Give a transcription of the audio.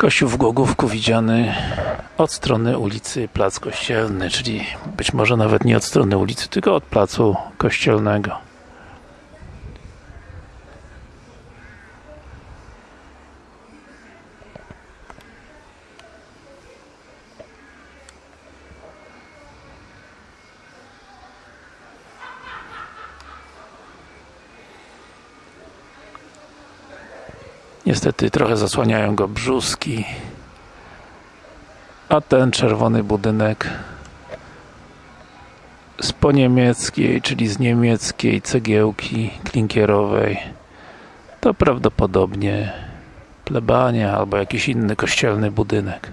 Kościół w Głogówku widziany od strony ulicy Plac Kościelny, czyli być może nawet nie od strony ulicy, tylko od Placu Kościelnego. Niestety trochę zasłaniają go brzuski. A ten czerwony budynek z poniemieckiej, czyli z niemieckiej cegiełki klinkierowej to prawdopodobnie plebania albo jakiś inny kościelny budynek.